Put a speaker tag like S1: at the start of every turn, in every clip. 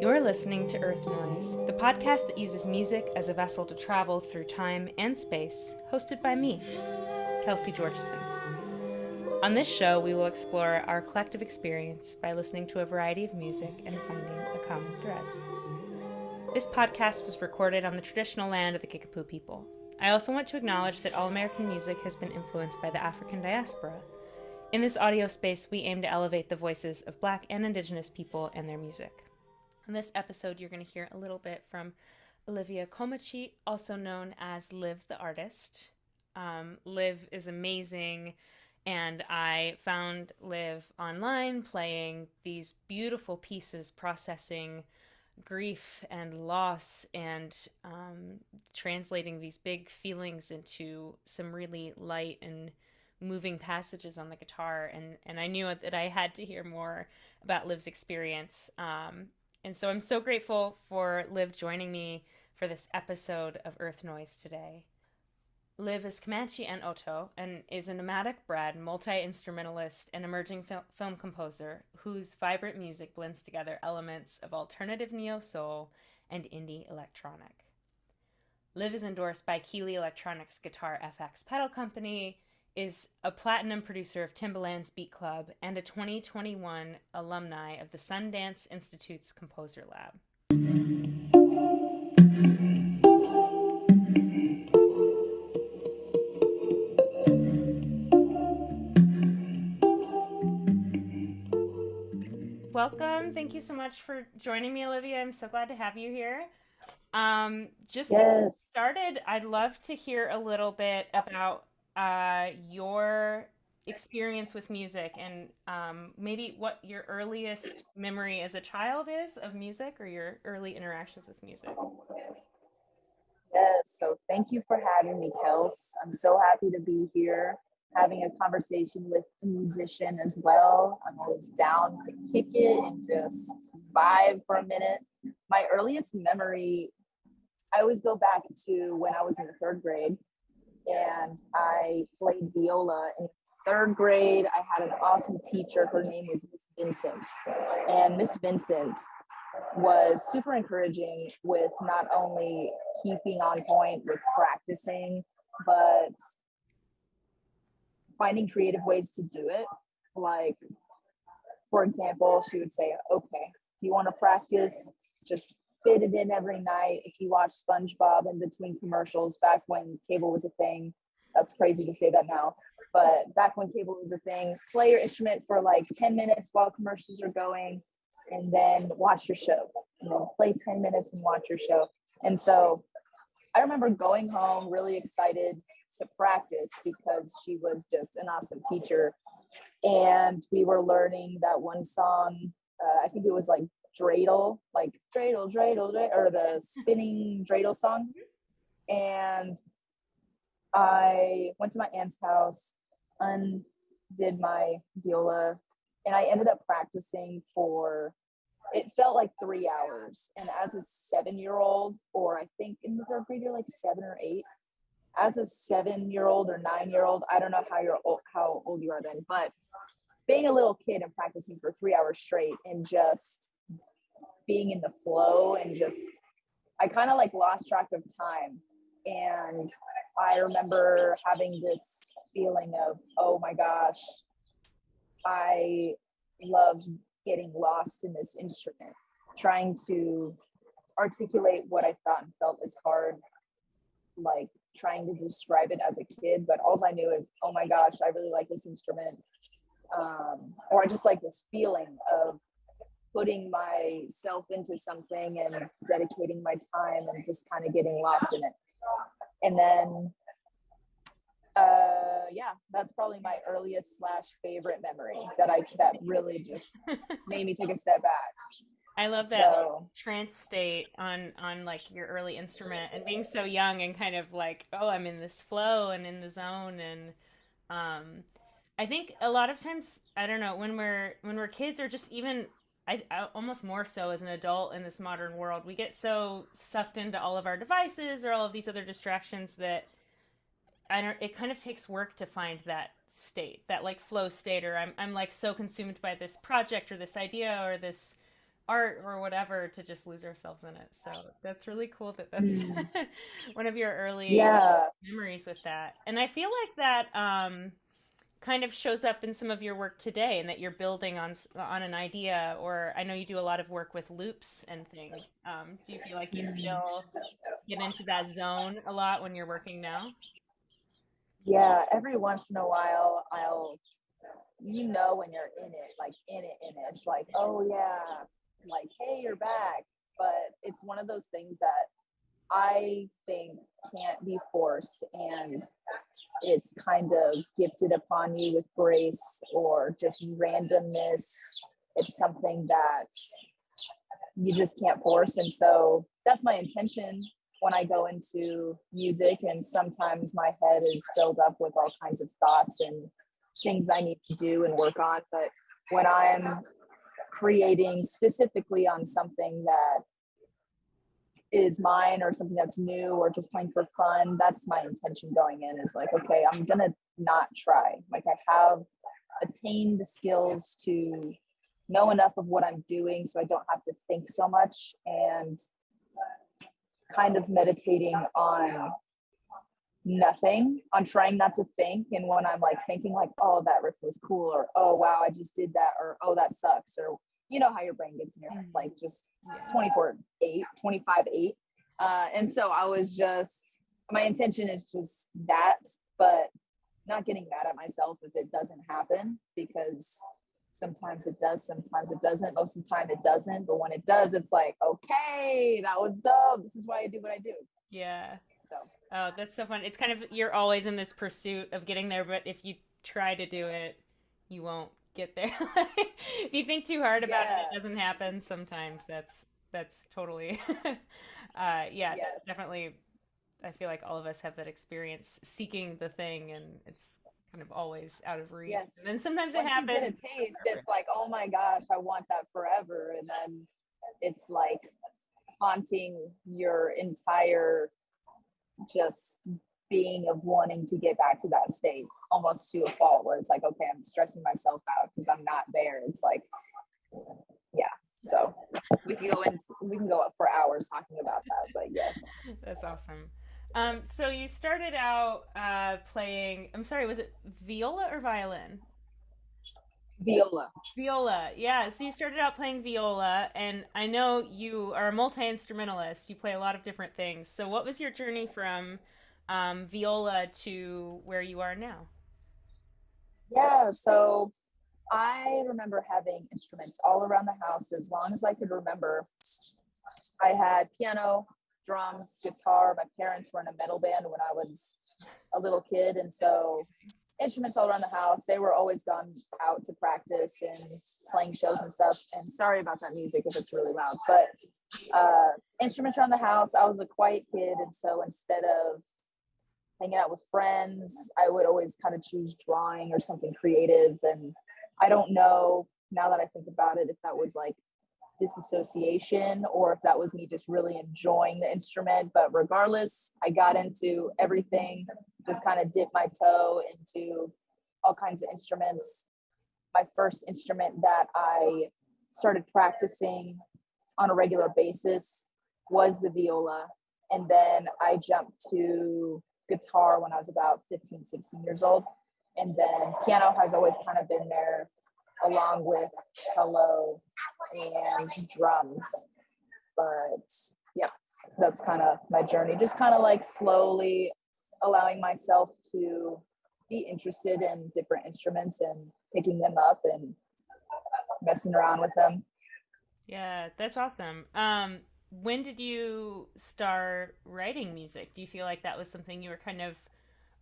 S1: You're listening to Earth Noise, the podcast that uses music as a vessel to travel through time and space, hosted by me, Kelsey Georgeson. On this show, we will explore our collective experience by listening to a variety of music and finding a common thread. This podcast was recorded on the traditional land of the Kickapoo people. I also want to acknowledge that all American music has been influenced by the African diaspora. In this audio space, we aim to elevate the voices of Black and Indigenous people and their music. In this episode, you're going to hear a little bit from Olivia Komahcheet, also known as Liv the Artist. Um, Liv is amazing, and I found Liv online playing these beautiful pieces, processing grief and loss and um, translating these big feelings into some really light and moving passages on the guitar and and I knew that I had to hear more about Liv's experience um, and so I'm so grateful for Liv joining me for this episode of Earth Noise today. Liv is Comanche and Oto and is a nomadic bred multi instrumentalist and emerging fil- film composer whose vibrant music blends together elements of alternative neo soul and indie electronic. Liv is endorsed by Keeley Electronics Guitar FX Pedal Company, is a platinum producer of Timbaland's Beat Club and a 2021 alumni of the Sundance Institute's Composer Lab. Thank you so much for joining me, Olivia. I'm so glad to have you here. Um, just yes. to get started, I'd love to hear a little bit about uh, your experience with music and um, maybe what your earliest memory as a child is of music or your early interactions with music.
S2: Yes, so thank you for having me, Kels. I'm so happy to be here having a conversation with a musician as well. I'm always down to kick it and just vibe for a minute. My earliest memory, I always go back to when I was in the third grade and I played viola in third grade. I had an awesome teacher. Her name was Miss Vincent. And Miss Vincent was super encouraging with not only keeping on point with practicing, but finding creative ways to do it. Like, for example, she would say, okay, if you want to practice, just fit it in every night. If you watch SpongeBob in between commercials back when cable was a thing, that's crazy to say that now. But back when cable was a thing, play your instrument for like 10 minutes while commercials are going, and then watch your show. And then play 10 minutes and watch your show. And so I remember going home really excited to practice because she was just an awesome teacher. And we were learning that one song, uh, I think it was like dreidel, like dreidel, dreidel, dreidel, or the spinning dreidel song. And I went to my aunt's house, undid my viola, and I ended up practicing for it felt like three hours. And as a seven year old, or I think in the third grade, you're like seven or eight. As a seven year old or nine year old, I don't know how you're old, how old you are then, but being a little kid and practicing for three hours straight and just being in the flow and just I kind of like lost track of time. And I remember having this feeling of, oh my gosh, I love getting lost in this instrument, trying to articulate what I thought and felt is hard, like trying to describe it as a kid. But all I knew is, oh my gosh, I really like this instrument. Um, or I just like this feeling of putting myself into something and dedicating my time and just kind of getting lost in it. And then, uh, yeah, that's probably my earliest slash favorite memory that I that really just made me take a step back.
S1: I love that so, trance state on on like your early instrument and being so young and kind of like, oh, I'm in this flow and in the zone and um I think a lot of times I don't know when we're when we're kids or just even I, I, almost more so as an adult in this modern world, we get so sucked into all of our devices or all of these other distractions that I don't it kind of takes work to find that state, that like flow state or I'm I'm like so consumed by this project or this idea or this art or whatever to just lose ourselves in it. So that's really cool that that's mm. one of your early
S2: yeah.
S1: memories with that. And I feel like that um kind of shows up in some of your work today and that you're building on on an idea or i know you do a lot of work with loops and things um, do you feel like you still get into that zone a lot when you're working now
S2: yeah every once in a while i'll you know when you're in it like in it in it it's like oh yeah like hey you're back but it's one of those things that I think can't be forced and it's kind of gifted upon you with grace or just randomness. It's something that you just can't force. And so that's my intention when I go into music. And sometimes my head is filled up with all kinds of thoughts and things I need to do and work on. But when I'm creating specifically on something that is mine or something that's new or just playing for fun that's my intention going in is like okay i'm gonna not try. Like i have attained the skills to know enough of what i'm doing so i don't have to think so much and kind of meditating on nothing on trying not to think. And when i'm like thinking like oh that riff was cool or oh wow i just did that or oh that sucks or you know how your brain gets in your head, like just 24 8 25 8 uh, and so i was just my intention is just that but not getting mad at myself if it doesn't happen because sometimes it does sometimes it doesn't. Most of the time it doesn't but when it does it's like okay that was dumb. This is why i do what i do.
S1: Yeah. So. Oh that's so fun. It's kind of you're always in this pursuit of getting there but if you try to do it you won't get there. if you think too hard about yeah. it, it doesn't happen. Sometimes that's that's totally, uh, yeah, yes. definitely. I feel like all of us have that experience seeking the thing, and it's kind of always out of reach.
S2: Yes.
S1: And then sometimes
S2: Once
S1: it happens.
S2: You get a taste, it's like, oh my gosh, I want that forever, and then it's like haunting your entire just being of wanting to get back to that state almost to a fault where it's like okay i'm stressing myself out because i'm not there. It's like yeah. So we can go in we can go up for hours talking about that but yes.
S1: That's awesome. Um so you started out uh playing i'm sorry was it viola or violin?
S2: Viola.
S1: Viola yeah. So you started out playing viola and i know you are a multi-instrumentalist. You play a lot of different things. So what was your journey from um, viola to where you are now?
S2: Yeah, so I remember having instruments all around the house as long as I could remember. I had piano, drums, guitar. My parents were in a metal band when I was a little kid, and so instruments all around the house. They were always gone out to practice and playing shows and stuff. And sorry about that music if it's really loud, but uh, instruments around the house. I was a quiet kid, and so instead of hanging out with friends. I would always kind of choose drawing or something creative. And I don't know now that I think about it if that was like disassociation or if that was me just really enjoying the instrument. But regardless, I got into everything, just kind of dipped my toe into all kinds of instruments. My first instrument that I started practicing on a regular basis was the viola. And then I jumped to guitar when I was about 15, 16 years old. And then piano has always kind of been there along with cello and drums. But yeah, that's kind of my journey. Just kind of like slowly allowing myself to be interested in different instruments and picking them up and messing around with them.
S1: Yeah, that's awesome. Um, when did you start writing music? Do you feel like that was something you were kind of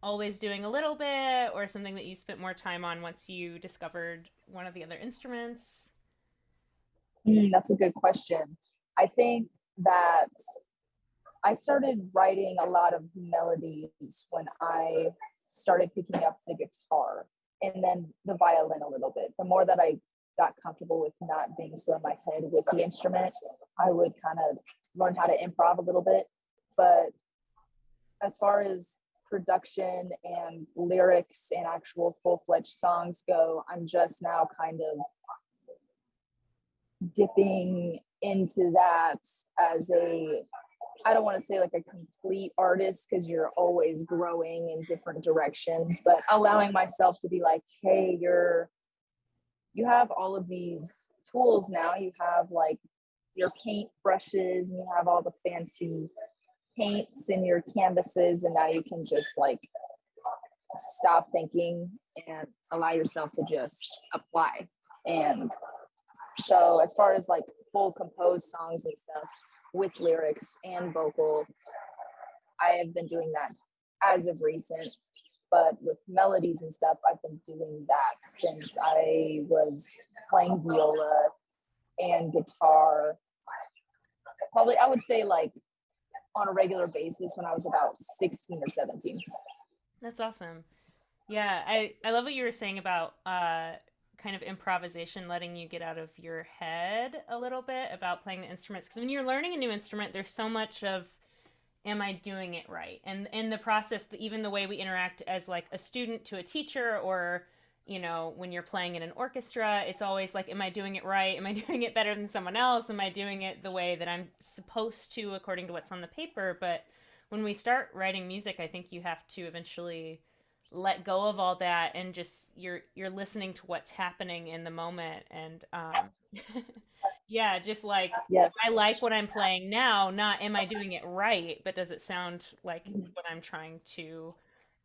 S1: always doing a little bit or something that you spent more time on once you discovered one of the other instruments?
S2: Mm, that's a good question. I think that I started writing a lot of melodies when I started picking up the guitar and then the violin a little bit. The more that I got comfortable with not being so in my head with the instrument, I would kind of learn how to improv a little bit. But as far as production and lyrics and actual full-fledged songs go i'm just now kind of dipping into that as a I don't want to say like a complete artist because you're always growing in different directions, but allowing myself to be like, hey, you're you have all of these tools now. You have like your paint brushes and you have all the fancy paints in your canvases, and now you can just like stop thinking and allow yourself to just apply. And so as far as like full composed songs and stuff with lyrics and vocal. I have been doing that as of recent, but with melodies and stuff, I've been doing that since I was playing viola and guitar. Probably, I would say like on a regular basis when I was about 16 or 17.
S1: That's awesome. Yeah, I, I love what you were saying about uh, kind of improvisation letting you get out of your head a little bit about playing the instruments because when you're learning a new instrument there's so much of am i doing it right? And in the process even the way we interact as like a student to a teacher or you know when you're playing in an orchestra it's always like am i doing it right? Am i doing it better than someone else? Am i doing it the way that i'm supposed to according to what's on the paper? But when we start writing music i think you have to eventually let go of all that and just you're you're listening to what's happening in the moment and um yeah just like
S2: yes
S1: i like what i'm playing now not am i doing it right but does it sound like mm-hmm. what i'm trying to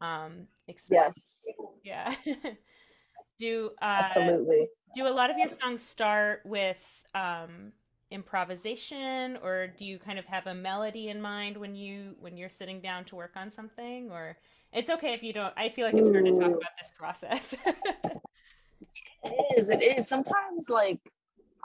S1: um
S2: express
S1: yes yeah do uh
S2: absolutely
S1: do a lot of your songs start with um improvisation or do you kind of have a melody in mind when you when you're sitting down to work on something or it's okay if you don't. I feel like it's hard to talk about this process.
S2: it is. It is. Sometimes, like,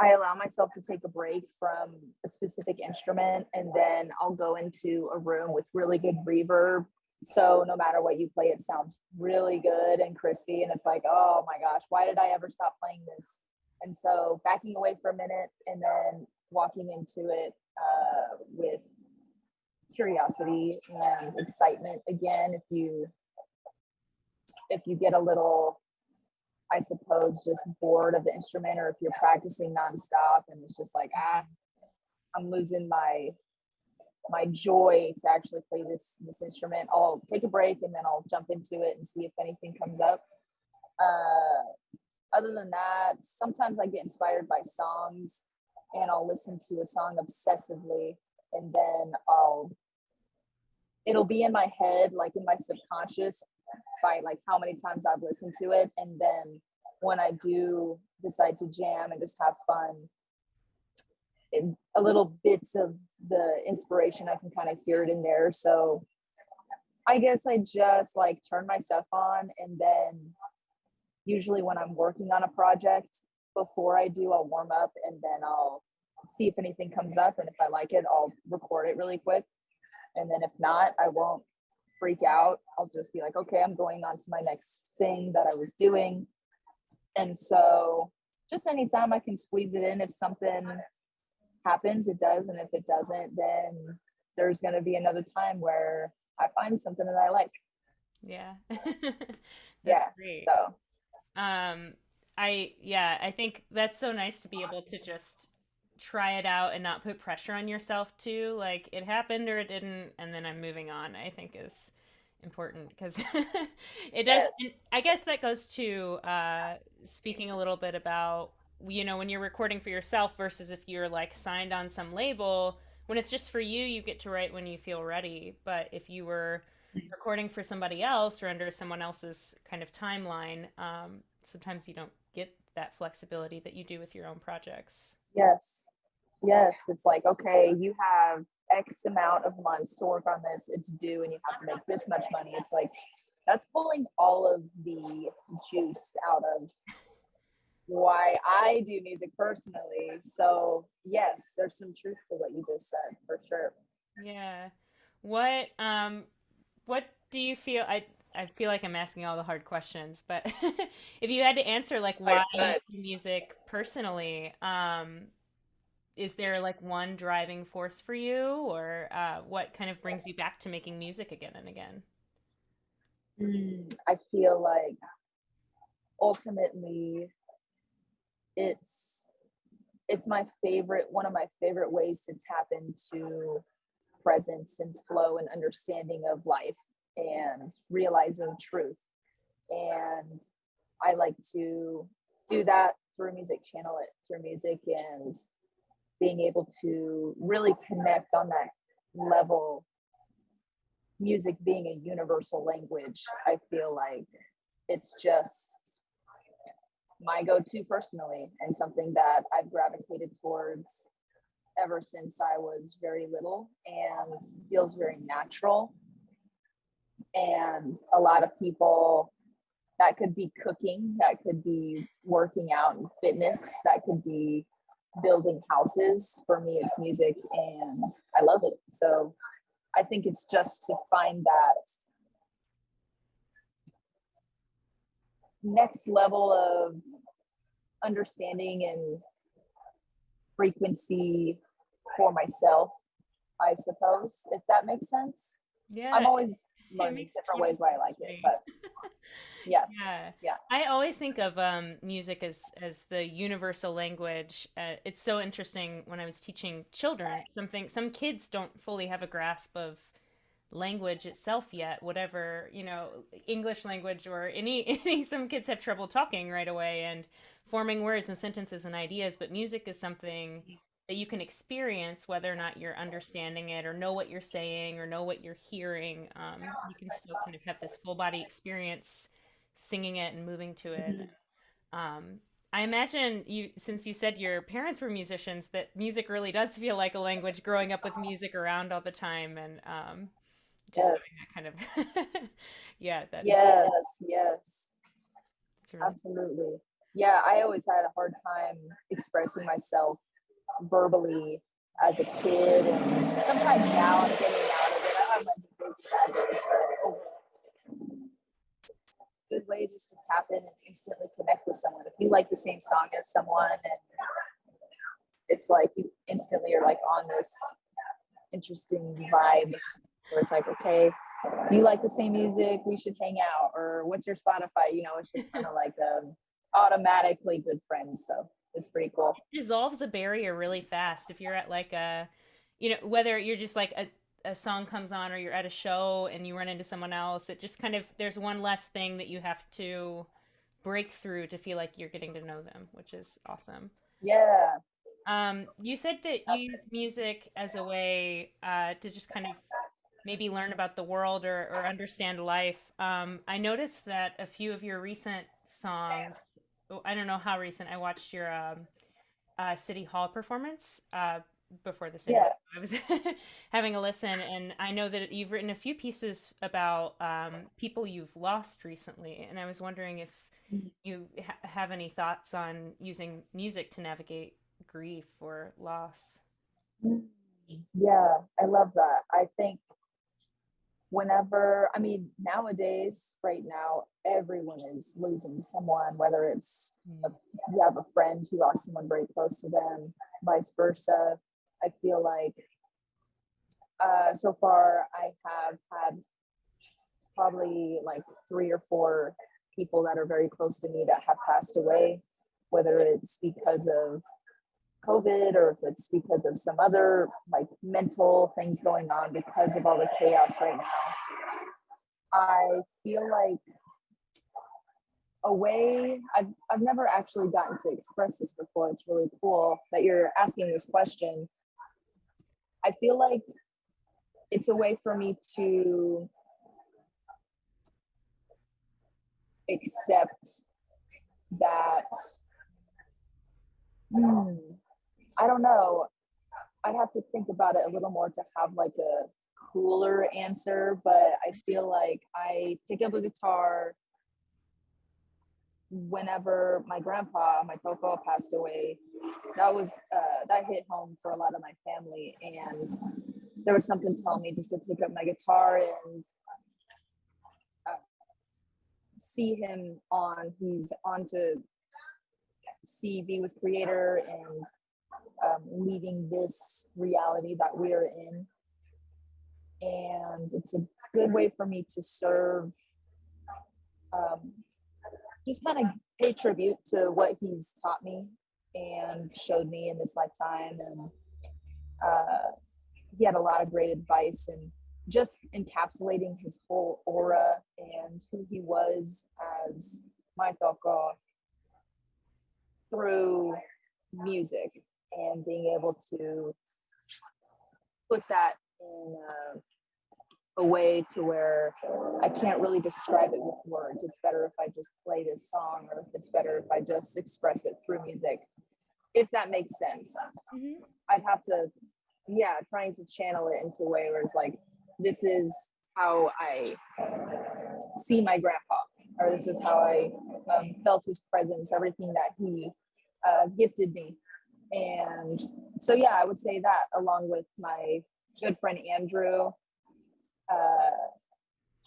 S2: I allow myself to take a break from a specific instrument and then I'll go into a room with really good reverb. So no matter what you play, it sounds really good and crispy. And it's like, oh my gosh, why did I ever stop playing this? And so backing away for a minute and then walking into it uh, with curiosity and excitement again if you if you get a little i suppose just bored of the instrument or if you're practicing nonstop and it's just like ah i'm losing my my joy to actually play this this instrument. I'll take a break and then i'll jump into it and see if anything comes up. Uh, other than that sometimes i get inspired by songs and i'll listen to a song obsessively and then i'll it'll be in my head, like in my subconscious, by like how many times I've listened to it. And then when I do decide to jam and just have fun, it, a little bits of the inspiration, I can kind of hear it in there. So I guess I just like turn my stuff on and then usually when I'm working on a project before I do, I'll warm up and then I'll see if anything comes up. And if I like it, I'll record it really quick. And then if not, I won't freak out. I'll just be like, okay, I'm going on to my next thing that I was doing. And so just anytime I can squeeze it in, if something happens, it does. And if it doesn't, then there's going to be another time where I find something that I like.
S1: Yeah.
S2: yeah. Great. So,
S1: um, I, yeah, I think that's so nice to be able to just try it out and not put pressure on yourself too like it happened or it didn't and then i'm moving on i think is important because it does yes. i guess that goes to uh speaking a little bit about you know when you're recording for yourself versus if you're like signed on some label when it's just for you you get to write when you feel ready but if you were recording for somebody else or under someone else's kind of timeline um, sometimes you don't get that flexibility that you do with your own projects
S2: Yes. Yes. It's like, okay, you have X amount of months to work on this. It's due and you have to make this much money. It's like, that's pulling all of the juice out of why I do music personally. So, yes, there's some truth to what you just said for sure.
S1: Yeah. What um what do you feel I I feel like I'm asking all the hard questions, but if you had to answer like why music personally, um, is there like one driving force for you, or uh, what kind of brings you back to making music again and again?
S2: Mm, I feel like ultimately it's it's my favorite one of my favorite ways to tap into presence and flow and understanding of life and realizing truth and i like to do that through music channel it through music and being able to really connect on that level music being a universal language i feel like it's just my go-to personally and something that I've gravitated towards ever since I was very little and feels very natural. And a lot of people that could be cooking, that could be working out and fitness, that could be building houses. For me, it's music and I love it. So I think it's just to find that next level of understanding and frequency for myself, I suppose, if that makes sense.
S1: Yeah.
S2: I'm always learning different ways why I like it, but yeah.
S1: Yeah.
S2: Yeah.
S1: I always think of um, music as as the universal language. Uh, it's so interesting when I was teaching children. Something some kids don't fully have a grasp of language itself yet whatever you know english language or any any some kids have trouble talking right away and forming words and sentences and ideas but music is something that you can experience whether or not you're understanding it or know what you're saying or know what you're hearing um, you can still kind of have this full body experience singing it and moving to it
S2: Mm-hmm.
S1: um, i imagine you since you said your parents were musicians that music really does feel like a language growing up with music around all the time and um, just having
S2: Yes.
S1: that kind of yeah that
S2: Yes, yes,
S1: really,
S2: absolutely. Yeah, I always had a hard time expressing myself verbally as a kid, and sometimes now I'm getting out of it. I have bad days, but overall, good way just to tap in and instantly connect with someone. If you like the same song as someone, and it's like you instantly are like on this interesting vibe where it's like, okay, you like the same music, we should hang out, or what's your Spotify? You know, it's just kind of like um, automatically good friends. So it's pretty cool.
S1: It dissolves a barrier really fast if you're at like a you know whether you're just like a, a song comes on or you're at a show and you run into someone else it just kind of there's one less thing that you have to break through to feel like you're getting to know them which is awesome
S2: Yeah.
S1: um, you said that you use music as a way uh, to just kind of maybe learn about the world or, or understand life. Um, I noticed that a few of your recent songs, I don't know how recent, I watched your um, uh, City Hall performance uh, before this
S2: Yeah.
S1: I was having a listen, and I know that you've written a few pieces about um, people you've lost recently, and I was wondering if
S2: Mhm.
S1: you ha- have any thoughts on using music to navigate grief or loss.
S2: Yeah, I love that. I think whenever, I mean, nowadays, right now, everyone is losing someone, whether it's
S1: Mm.
S2: you have a friend who lost someone very close to them, vice versa. I feel like uh, so far I have had probably like three or four people that are very close to me that have passed away, whether it's because of COVID or if it's because of some other like mental things going on because of all the chaos right now. I feel like a way I've, I've never actually gotten to express this before. It's really cool that you're asking this question. I feel like it's a way for me to accept that hmm, I don't know. I'd have to think about it a little more to have like a cooler answer, but I feel like I pick up a guitar whenever my grandpa, my Coco, passed away. That was uh, that hit home for a lot of my family, and there was something telling me just to pick up my guitar and uh, see him on. He's on to see be Creator and um, leaving this reality that we're in. And it's a good way for me to serve just kind of pay tribute to what he's taught me and showed me in this lifetime. And uh, he had a lot of great advice and just encapsulating his whole aura and who he was as my Toko through music and being able to put that in a, a, way to where I can't really describe it with words. It's better if I just play this song or if it's better if I just express it through music, if that makes sense. Mm-hmm. I'd have to, yeah, trying to channel it into a way where it's like, this is how I see my grandpa, or this is how I um, felt his presence, everything that he uh, gifted me. And so, yeah, I would say that along with my good friend Andrew, uh,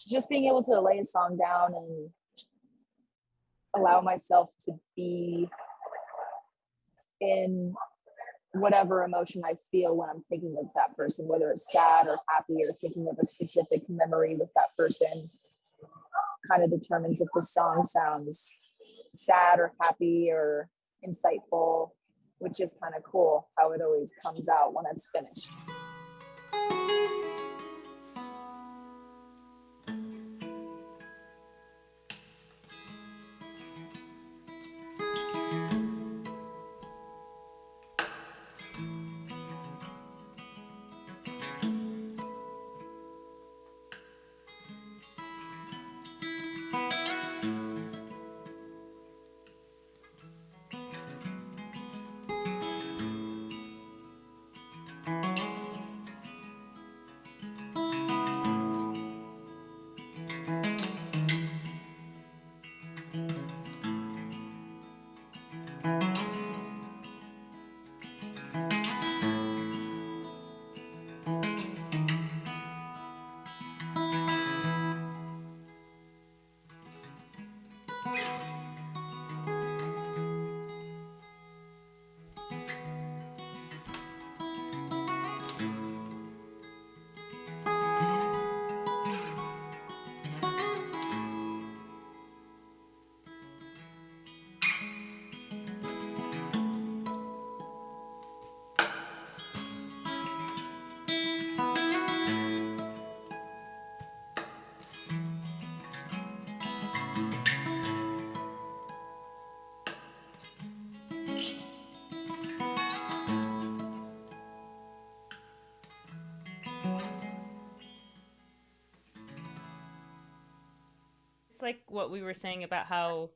S2: just being able to lay a song down and allow myself to be in whatever emotion I feel when I'm thinking of that person, whether it's sad or happy or thinking of a specific memory with that person, kind of determines if the song sounds sad or happy or insightful, which is kind of cool how it always comes out when it's finished.
S1: Like what we were saying about how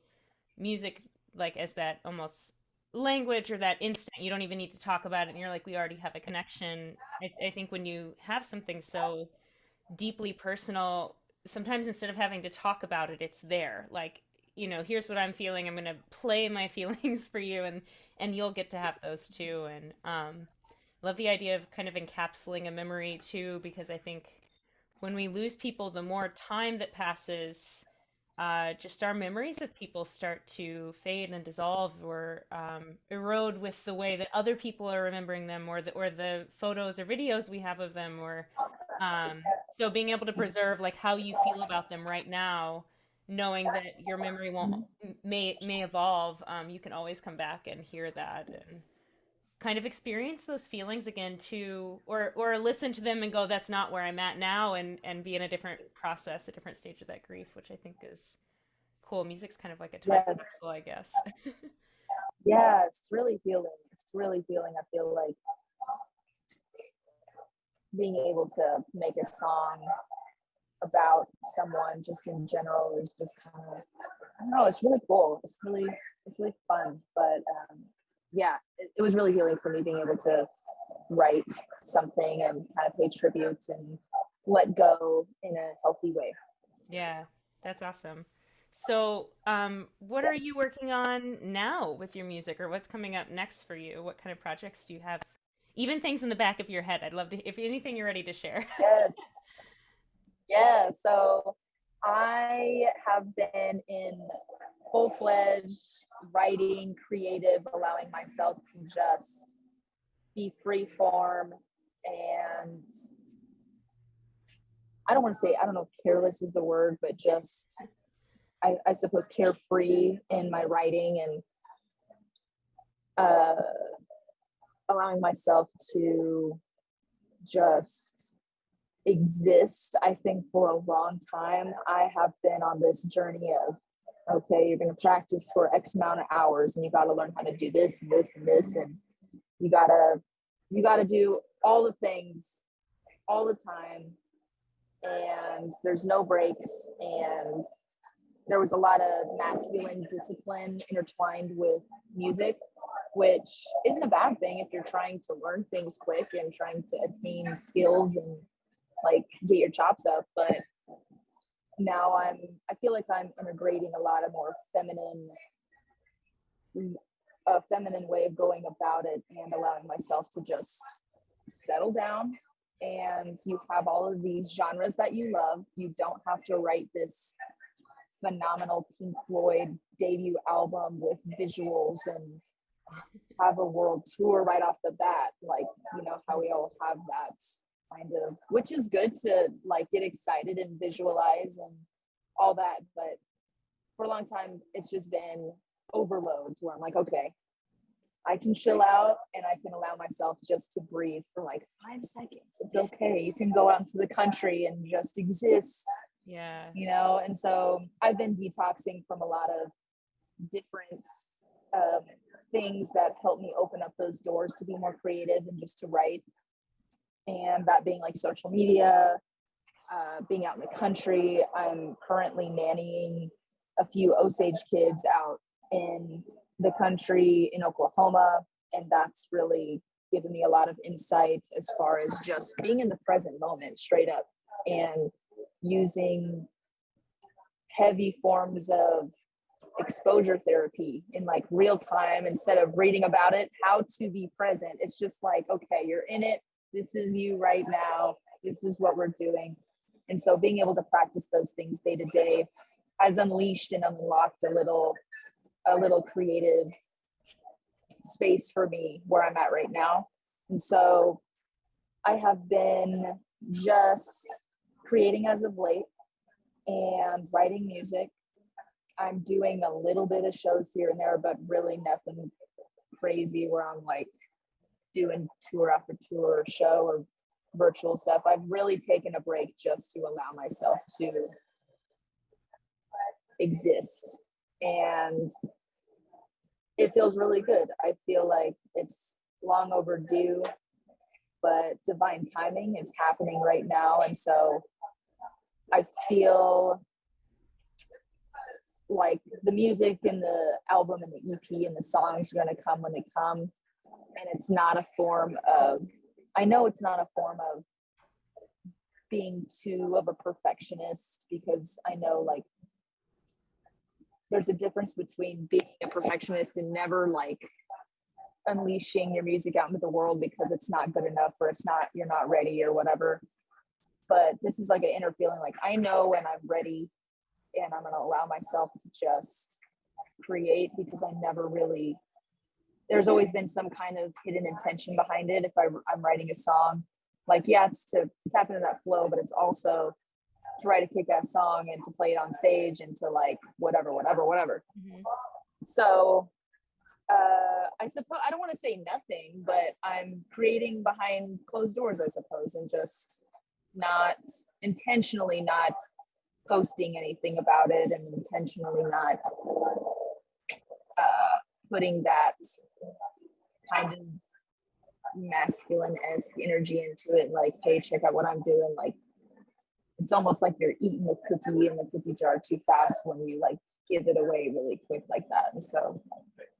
S1: music, like as that almost language or that instant, you don't even need to talk about it, and you're like, we already have a connection. I, I think when you have something so deeply personal, sometimes instead of having to talk about it, it's there. Like you know here's what i'm feeling i'm going to play my feelings for you and and you'll get to have those too and um love the idea of kind of encapsulating a memory too because i think when we lose people the more time that passes uh, just our memories of people start to fade and dissolve or um, erode with the way that other people are remembering them or the, or the photos or videos we have of them or um, so being able to preserve like how you feel about them right now knowing that your memory won't may may evolve um, you can always come back and hear that and kind of experience those feelings again too or or listen to them and go that's not where i'm at now and and be in a different process a different stage of that grief which i think is cool. Music's kind of like a time yes. i guess.
S2: Yeah it's really healing. It's really healing i feel like being able to make a song about someone just in general is just kind of i don't know it's really cool. It's really it's really fun but um yeah, it, it was really healing for me being able to write something and kind of pay tribute and let go in a healthy way.
S1: Yeah, that's awesome. So, um, what are you working on now with your music, or what's coming up next for you? What kind of projects do you have? Even things in the back of your head. I'd love to, if anything you're ready to share.
S2: yes. Yeah. So, I have been in full fledged writing, creative, allowing myself to just be free form and I don't want to say I don't know if careless is the word, but just I, I suppose carefree in my writing and uh, allowing myself to just exist i think for a long time. I have been on this journey of okay you're going to practice for x amount of hours and you got to learn how to do this and this and this and you got to you got to do all the things all the time. And there's no breaks and there was a lot of masculine discipline intertwined with music which isn't a bad thing if you're trying to learn things quick and trying to attain skills and like get your chops up but now i'm i feel like i'm integrating a lot of more feminine a feminine way of going about it and allowing myself to just settle down. And you have all of these genres that you love. You don't have to write this phenomenal pink floyd debut album with visuals and have a world tour right off the bat like you know how we all have that kind of which is good to like get excited and visualize and all that but for a long time it's just been overload to where i'm like okay i can chill out and i can allow myself just to breathe for like five seconds. It's okay. You can go out into the country and just exist
S1: yeah.
S2: you know? And so i've been detoxing from a lot of different um, things that help me open up those doors to be more creative and just to write and that being like social media, uh, being out in the country. I'm currently nannying a few Osage kids out in the country in Oklahoma, and that's really given me a lot of insight as far as just being in the present moment, straight up, and using heavy forms of exposure therapy in like real time instead of reading about it how to be present it's just like okay you're in it this is you right now. This is what we're doing. And so being able to practice those things day to day has unleashed and unlocked a little a little creative space for me where i'm at right now. And so i have been just creating as of late and writing music. I'm doing a little bit of shows here and there but really nothing crazy where i'm like doing tour after tour or show or virtual stuff. I've really taken a break just to allow myself to exist. And it feels really good. I feel like it's long overdue, but divine timing, it's happening right now. And so I feel like the music and the album and the EP and the songs are going to come when they come and it's not a form of i know it's not a form of being too of a perfectionist because i know like there's a difference between being a perfectionist and never like unleashing your music out into the world because it's not good enough or it's not you're not ready or whatever. But this is like an inner feeling like i know when i'm ready and i'm going to allow myself to just create because i never really there's always been some kind of hidden intention behind it. If I, I'm writing a song, like yeah, it's to tap into that flow, but it's also to write a kick-ass song and to play it on stage and to like whatever, whatever, whatever. Mm-hmm. So uh, I suppose I don't want to say nothing, but I'm creating behind closed doors, I suppose, and just not intentionally not posting anything about it and intentionally not uh, putting that kind of masculine-esque energy into it like hey check out what i'm doing like it's almost like you're eating the cookie in the cookie jar too fast when you like give it away really quick like that and so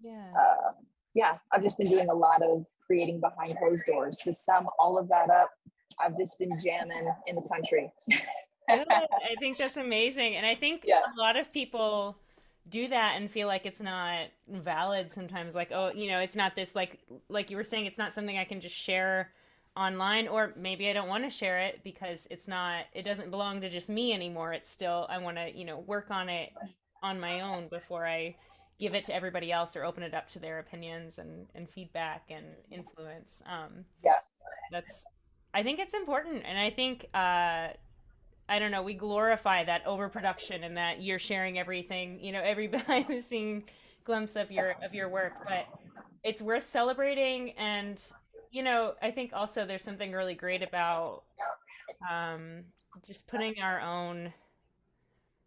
S2: yeah. uh, yeah i've just been doing a lot of creating behind closed doors. To sum all of that up i've just been jamming in the country.
S1: I think that's amazing and i think yeah. a lot of people do that and feel like it's not valid sometimes like oh you know it's not this like like you were saying it's not something i can just share online or maybe i don't want to share it because it's not it doesn't belong to just me anymore. It's still i want to you know work on it on my own before i give it to everybody else or open it up to their opinions and and feedback and influence. Um
S2: yeah.
S1: that's i think it's important. And i think uh I don't know, we glorify that overproduction and that you're sharing everything, you know, every behind the scene glimpse of your of your work, but it's worth celebrating. And you know, I think also there's something really great about um just putting our own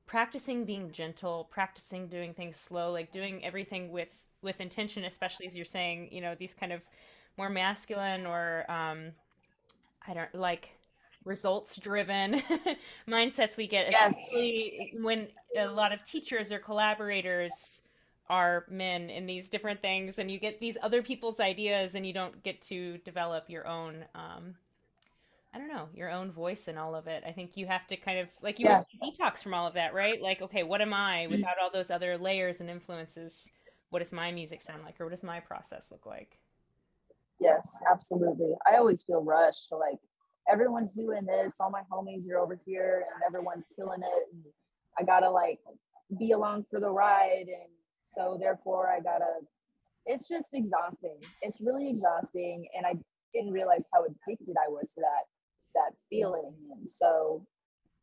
S1: practicing being gentle, practicing doing things slow, like doing everything with with intention, especially as you're saying, you know, these kind of more masculine or um I don't like results driven mindsets we get,
S2: Yes.
S1: especially when a lot of teachers or collaborators are men in these different things and you get these other people's ideas and you don't get to develop your own um I don't know, your own voice in all of it. I think you have to kind of like you
S2: Yeah.
S1: detox from all of that, right? Like, okay, what am I without all those other layers and influences? What does my music sound like or what does my process look like?
S2: Yes, absolutely. I always feel rushed. Like everyone's doing this, all my homies are over here and everyone's killing it. And I gotta like be along for the ride. And so therefore I gotta it's just exhausting. It's really exhausting. And I didn't realize how addicted I was to that that feeling. And so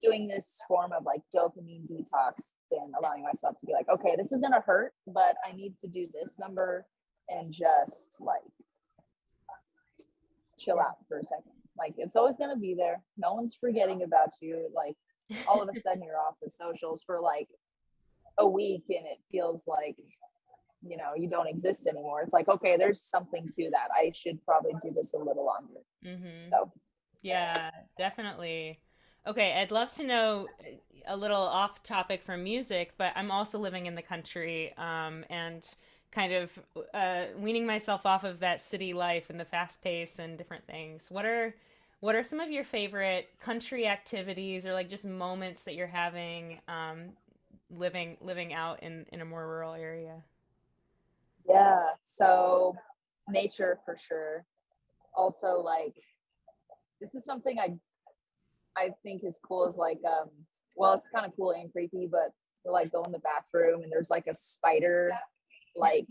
S2: doing this form of like dopamine detox and allowing myself to be like, okay, this is gonna hurt, but I need to do this number and just like chill out for a second. Like it's always gonna be there. No one's forgetting about you. Like all of a sudden you're off the socials for like a week and it feels like you know you don't exist anymore. It's like okay, there's something to that. I should probably do this a little longer.
S1: Mm-hmm.
S2: So
S1: Yeah, definitely. Okay, I'd love to know a little off topic from music, but I'm also living in the country, um, and kind of uh, weaning myself off of that city life and the fast pace and different things. What are what are some of your favorite country activities or like just moments that you're having um, living living out in in a more rural area?
S2: yeah, so nature for sure. Also like this is something I I think is cool is like um well it's kind of cool and creepy, but like go in the bathroom and there's like a spider like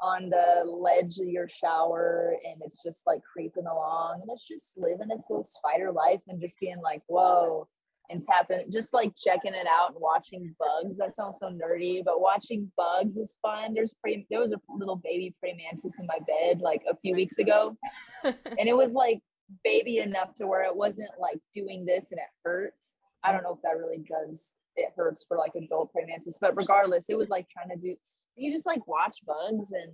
S2: on the ledge of your shower and it's just like creeping along and it's just living its little spider life and just being like, whoa, and tapping just like checking it out and watching bugs. That sounds so nerdy, but watching bugs is fun. There's pre there was a little baby praying mantis in my bed like a few weeks ago and it was like baby enough to where it wasn't like doing this and it hurts. I don't know if that really does it hurts for like adult praying mantis, but regardless, it was like trying to do you just like watch bugs and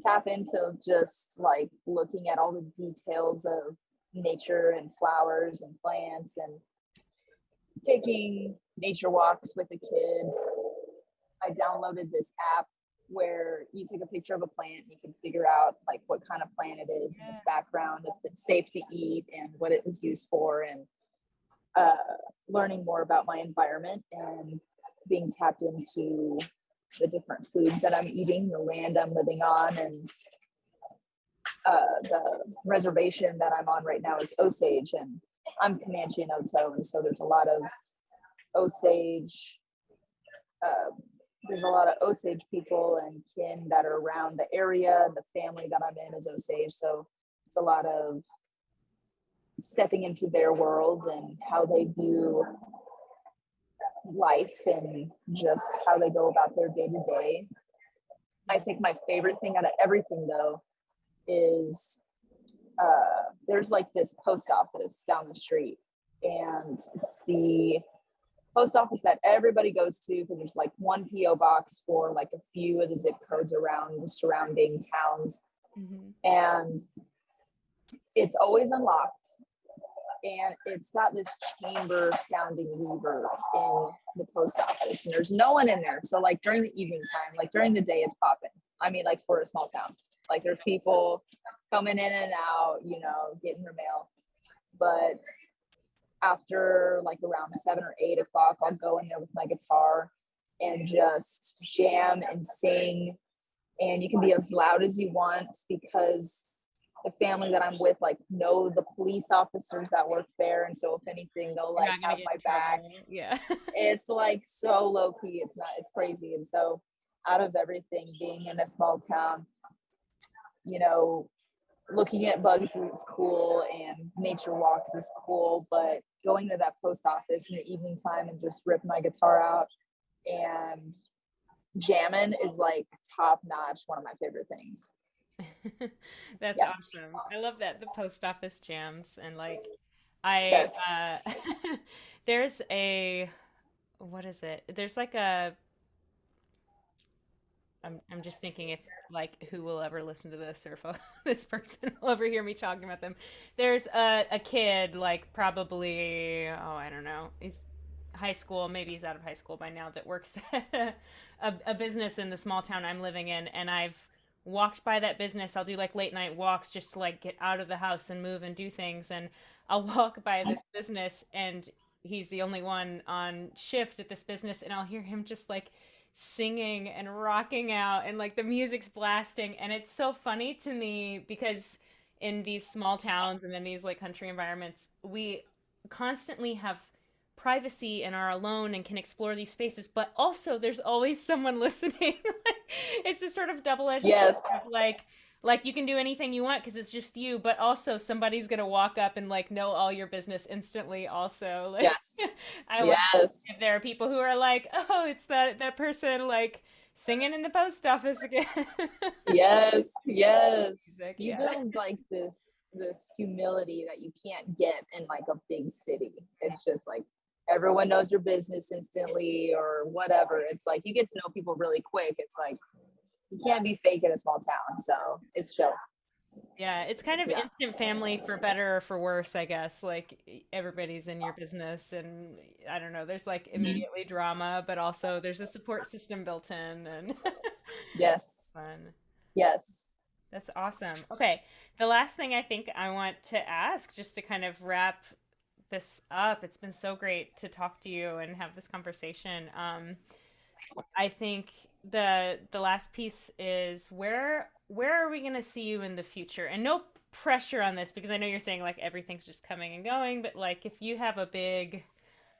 S2: tap into just like looking at all the details of nature and flowers and plants and taking nature walks with the kids. I downloaded this app where you take a picture of a plant and you can figure out like what kind of plant it is and its background, if it's safe to eat and what it was used for and uh, learning more about my environment and being tapped into the different foods that I'm eating, the land I'm living on, and uh, the reservation that I'm on right now is Osage, and I'm Comanche and Oto, and so there's a lot of Osage. Uh, there's a lot of Osage people and kin that are around the area. The family that I'm in is Osage, so it's a lot of stepping into their world and how they view life and just how they go about their day to day. I think my favorite thing out of everything though is uh, there's like this post office down the street, and it's the post office that everybody goes to because there's like one PO box for like a few of the zip codes around the surrounding towns,
S1: hmm
S2: and it's always unlocked and it's got this chamber sounding reverb in the post office and there's no one in there. So like during the evening time like during the day it's popping. I mean like for a small town. Like there's people coming in and out you know getting their mail. But after like around seven or eight o'clock i'll go in there with my guitar and just jam and sing. And you can be as loud as you want because the family that I'm with like know the police officers that work there, and so if anything, they'll like have my back.
S1: Yeah.
S2: It's like so low key. It's not. It's crazy. And so, out of everything, being in a small town, you know, looking at bugs is cool and nature walks is cool, but going to that post office in the evening time and just rip my guitar out and jamming is like top notch one of my favorite things
S1: That's yeah. awesome. I love that the post office jams and like I yes. uh there's a what is it? There's like a I'm I'm just thinking if like who will ever listen to this or if this person will ever hear me talking about them. There's a a kid like probably oh I don't know he's high school maybe he's out of high school by now that works at a, a business in the small town I'm living in and I've walked by that business. I'll do like late night walks just to like get out of the house and move and do things. And I'll walk by this business and he's the only one on shift at this business and I'll hear him just like singing and rocking out and like the music's blasting and it's so funny to me because in these small towns and in these like country environments we constantly have privacy and are alone and can explore these spaces but also there's always someone listening it's this sort of double-edged
S2: yes.
S1: like like you can do anything you want because it's just you but also somebody's gonna walk up and like know all your business instantly also like
S2: yes
S1: i yes. if there are people who are like oh it's that that person like singing in the post office again
S2: yes yes you yeah. build like this this humility that you can't get in like a big city it's just like everyone knows your business instantly or whatever. It's like you get to know people really quick. It's like you can't be fake in a small town. So it's show.
S1: Yeah, it's kind of yeah. instant family for better or for worse, I guess. Like everybody's in your business and I don't know, there's like mm-hmm. immediately mm-hmm. drama, but also there's a support system built in and
S2: Yes.
S1: Fun.
S2: Yes.
S1: That's awesome. Okay. The last thing I think I want to ask just to kind of wrap this up. It's been so great to talk to you and have this conversation. Um, I think the the last piece is where where are we going to see you in the future? And no pressure on this because I know you're saying like everything's just coming and going, but like if you have a big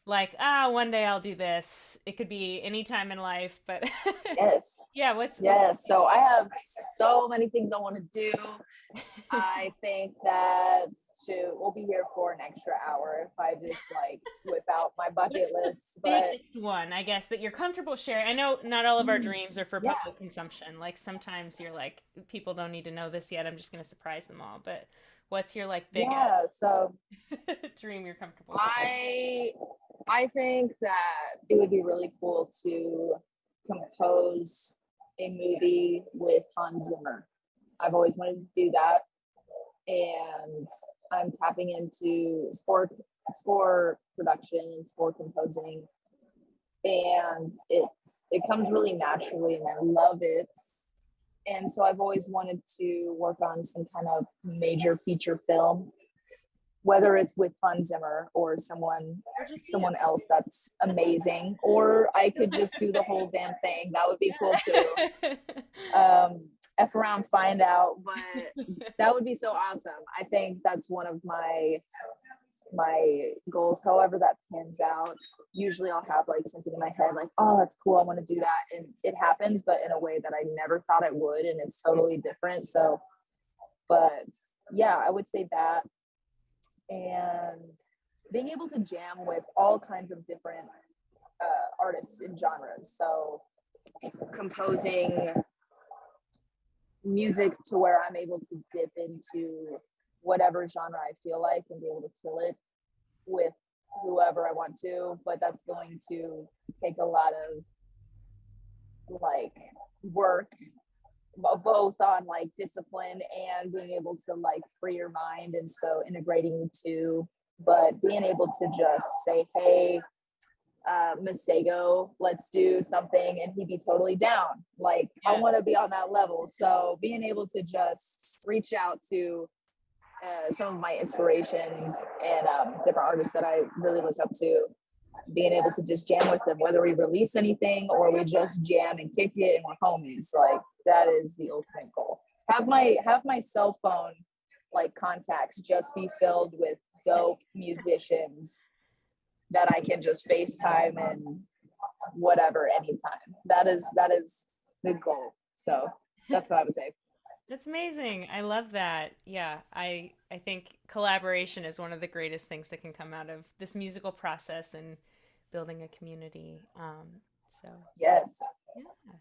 S1: like ah one day i'll do this. It could be any time in life but
S2: yes.
S1: Yeah what's
S2: yes what's so i have so many things i want to do. I think that shoot we'll be here for an extra hour if i just like whip out my bucket list but
S1: one i guess that you're comfortable sharing? I know not all of our mm, dreams are for yeah. public consumption like sometimes you're like people don't need to know this yet i'm just going to surprise them all but what's your like big
S2: yeah so
S1: dream you're comfortable
S2: i with? I think that it would be really cool to compose a movie with Hans Zimmer. I've always wanted to do that, and I'm tapping into score score production and score composing, and it's it comes really naturally, and I love it. And so I've always wanted to work on some kind of major feature film whether it's with Hans Zimmer or someone someone else that's amazing, or I could just do the whole damn thing. That would be cool too. Um, F around, find out, but that would be so awesome. I think that's one of my my goals however that pans out usually i'll have like something in my head like oh that's cool i want to do that and it happens but in a way that i never thought it would and it's totally different so but yeah i would say that and being able to jam with all kinds of different uh, artists and genres. So composing music to where I'm able to dip into whatever genre I feel like and be able to fill it with whoever I want to, but that's going to take a lot of like work both on like discipline and being able to like free your mind and so integrating the two but being able to just say hey uh Masego, let's do something and he'd be totally down like yeah. i want to be on that level so being able to just reach out to uh, some of my inspirations and um, different artists that i really look up to being able to just jam with them, whether we release anything or we just jam and kick it and we're homies. Like that is the ultimate goal. Have my have my cell phone like contacts just be filled with dope musicians that I can just FaceTime and whatever anytime. That is that is the goal. So that's what I would say.
S1: That's amazing. I love that. Yeah, I I think collaboration is one of the greatest things that can come out of this musical process and building a community. Um, so
S2: yes,
S1: yeah.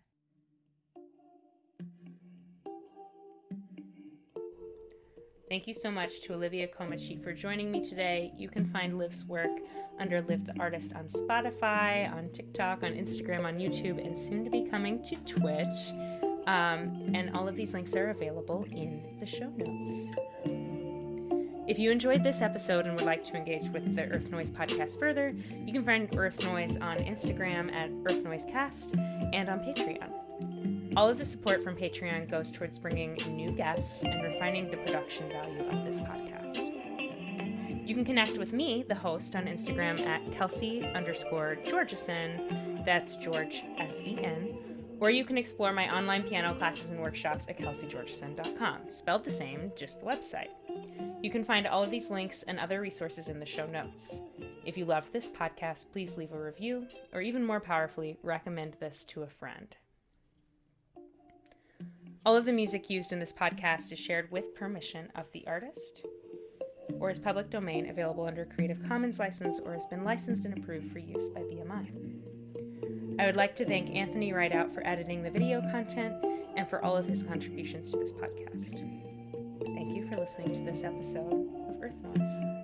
S1: Thank you so much to Olivia Komahcheet for joining me today. You can find Liv's work under Liv the Artist on Spotify, on TikTok, on Instagram, on YouTube, and soon to be coming to Twitch. Um, and all of these links are available in the show notes. If you enjoyed this episode and would like to engage with the Earth Noise podcast further, you can find Earth Noise on Instagram at Earth Noise Cast and on Patreon. All of the support from Patreon goes towards bringing new guests and refining the production value of this podcast. You can connect with me, the host, on Instagram at Kelsey underscore Georgeson. That's George S E N. Or you can explore my online piano classes and workshops at kelseygeorgeson.com, spelled the same, just the website. You can find all of these links and other resources in the show notes. If you loved this podcast, please leave a review, or even more powerfully, recommend this to a friend. All of the music used in this podcast is shared with permission of the artist or is public domain available under Creative Commons license or has been licensed and approved for use by BMI. I would like to thank Anthony Rideout for editing the video content and for all of his contributions to this podcast. Thank you for listening to this episode of Earth Noise.